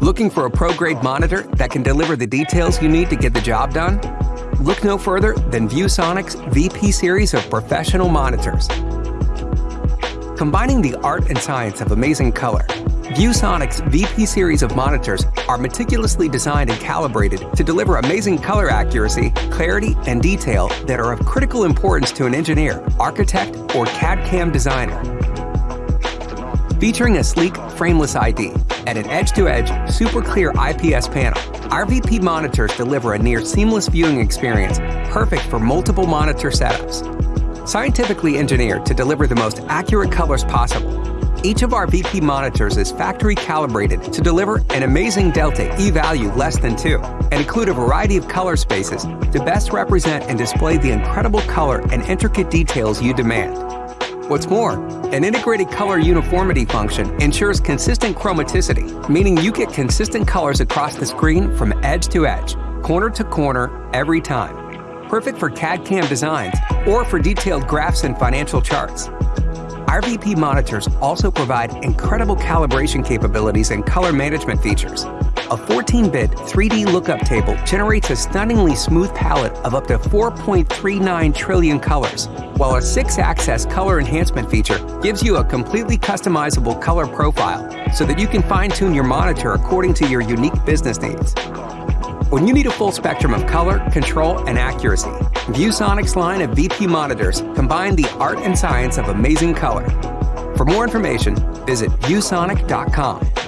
Looking for a pro-grade monitor that can deliver the details you need to get the job done? Look no further than ViewSonic's VP series of professional monitors. Combining the art and science of amazing color, ViewSonic's VP series of monitors are meticulously designed and calibrated to deliver amazing color accuracy, clarity, and detail that are of critical importance to an engineer, architect, or CAD-CAM designer. Featuring a sleek, frameless ID and an edge-to-edge, super clear IPS panel, our VP monitors deliver a near seamless viewing experience perfect for multiple monitor setups. Scientifically engineered to deliver the most accurate colors possible, each of our VP monitors is factory calibrated to deliver an amazing delta E-value less than 2 and include a variety of color spaces to best represent and display the incredible color and intricate details you demand. What's more, an integrated color uniformity function ensures consistent chromaticity, meaning you get consistent colors across the screen from edge to edge, corner to corner, every time. Perfect for CAD-CAM designs or for detailed graphs and financial charts. our VP monitors also provide incredible calibration capabilities and color management features. A 14-bit 3D lookup table generates a stunningly smooth palette of up to 4.39 trillion colors, while a 6-axis color enhancement feature gives you a completely customizable color profile so that you can fine-tune your monitor according to your unique business needs. When you need a full spectrum of color, control, and accuracy, ViewSonic's line of VP monitors combine the art and science of amazing color. For more information, visit viewsonic.com.